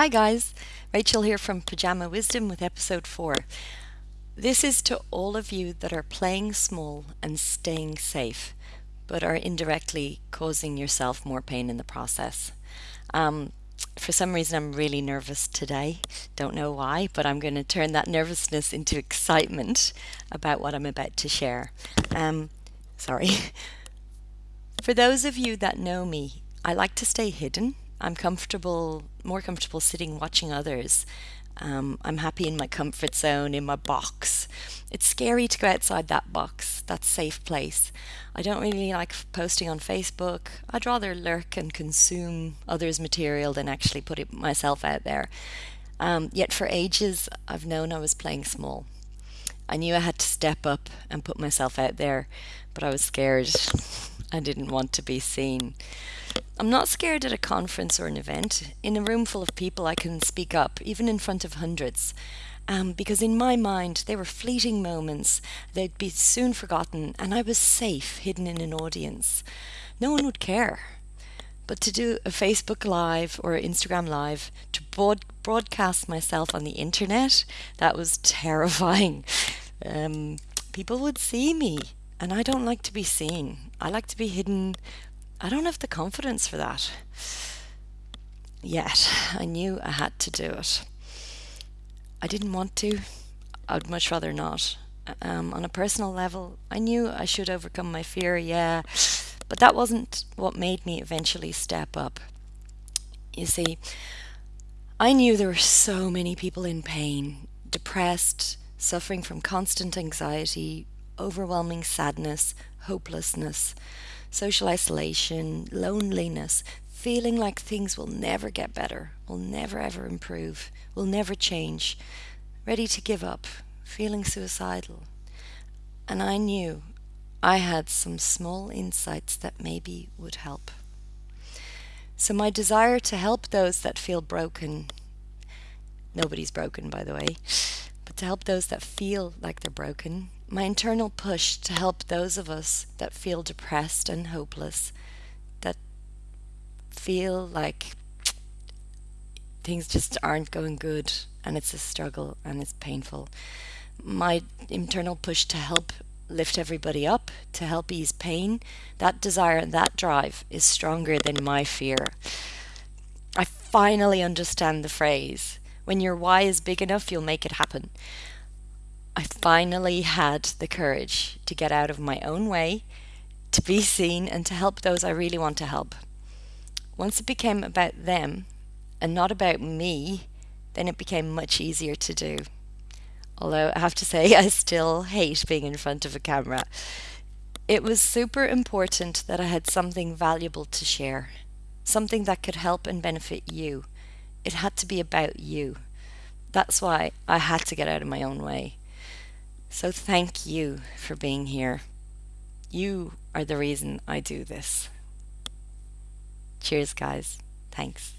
Hi guys, Rachel here from Pajama Wisdom with episode 4. This is to all of you that are playing small and staying safe, but are indirectly causing yourself more pain in the process. Um, for some reason, I'm really nervous today. Don't know why, but I'm going to turn that nervousness into excitement about what I'm about to share. Um, sorry. For those of you that know me, I like to stay hidden I'm comfortable, more comfortable sitting watching others. Um, I'm happy in my comfort zone, in my box. It's scary to go outside that box, that safe place. I don't really like posting on Facebook. I'd rather lurk and consume others' material than actually put it myself out there. Um, yet for ages, I've known I was playing small. I knew I had to step up and put myself out there, but I was scared. I didn't want to be seen. I'm not scared at a conference or an event. In a room full of people, I can speak up, even in front of hundreds. Um, because in my mind, they were fleeting moments. They'd be soon forgotten, and I was safe, hidden in an audience. No one would care. But to do a Facebook Live or Instagram Live, to broad- broadcast myself on the internet, that was terrifying. Um, people would see me, and I don't like to be seen. I like to be hidden I don't have the confidence for that yet. I knew I had to do it. I didn't want to. I'd much rather not. Um, on a personal level, I knew I should overcome my fear, yeah, but that wasn't what made me eventually step up. You see, I knew there were so many people in pain, depressed, suffering from constant anxiety, overwhelming sadness, hopelessness social isolation, loneliness, feeling like things will never get better, will never ever improve, will never change, ready to give up, feeling suicidal. And I knew I had some small insights that maybe would help. So, my desire to help those that feel broken nobody's broken, by the way but to help those that feel like they're broken my internal push to help those of us that feel depressed and hopeless, that feel like things just aren't going good and it's a struggle and it's painful. My internal push to help lift everybody up, to help ease pain, that desire and that drive is stronger than my fear. I finally understand the phrase when your why is big enough, you'll make it happen. I finally had the courage to get out of my own way, to be seen, and to help those I really want to help. Once it became about them and not about me, then it became much easier to do. Although I have to say, I still hate being in front of a camera. It was super important that I had something valuable to share, something that could help and benefit you. It had to be about you. That's why I had to get out of my own way. So thank you for being here. You are the reason I do this. Cheers, guys. Thanks.